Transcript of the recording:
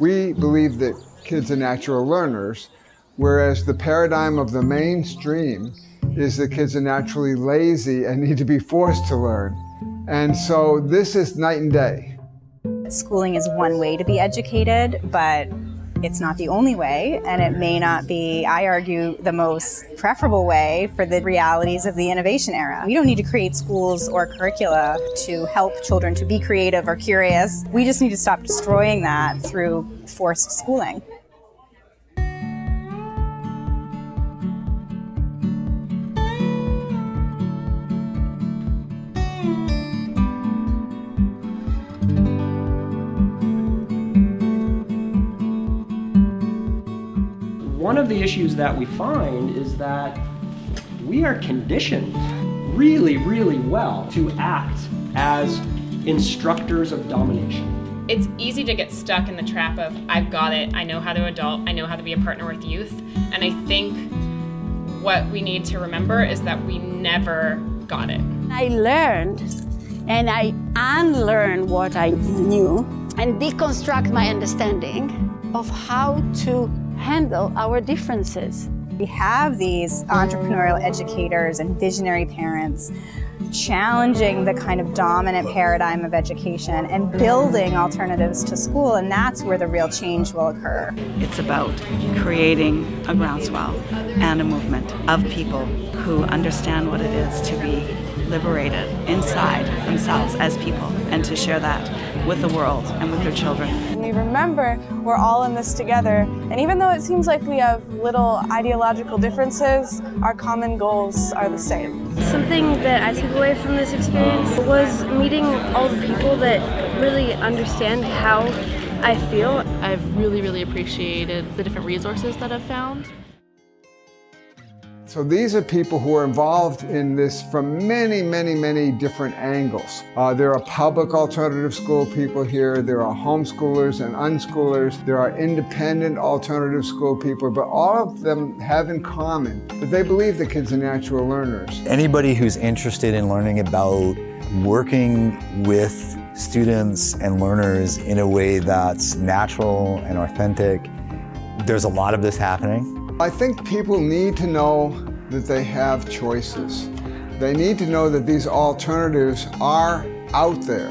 We believe that kids are natural learners, whereas the paradigm of the mainstream is that kids are naturally lazy and need to be forced to learn. And so this is night and day. Schooling is one way to be educated, but it's not the only way, and it may not be, I argue, the most preferable way for the realities of the innovation era. We don't need to create schools or curricula to help children to be creative or curious. We just need to stop destroying that through forced schooling. One of the issues that we find is that we are conditioned really, really well to act as instructors of domination. It's easy to get stuck in the trap of, I've got it, I know how to adult, I know how to be a partner with youth. And I think what we need to remember is that we never got it. I learned and I unlearn what I knew and deconstruct my understanding of how to handle our differences. We have these entrepreneurial educators and visionary parents challenging the kind of dominant paradigm of education and building alternatives to school, and that's where the real change will occur. It's about creating a groundswell and a movement of people who understand what it is to be liberated inside themselves as people and to share that with the world and with their children. We remember we're all in this together, and even though it seems like we have little ideological differences, our common goals are the same. Something that I took away from this experience was meeting all the people that really understand how I feel. I've really, really appreciated the different resources that I've found. So these are people who are involved in this from many, many, many different angles. Uh, there are public alternative school people here, there are homeschoolers and unschoolers, there are independent alternative school people, but all of them have in common that they believe the kids are natural learners. Anybody who's interested in learning about working with students and learners in a way that's natural and authentic, there's a lot of this happening. I think people need to know that they have choices. They need to know that these alternatives are out there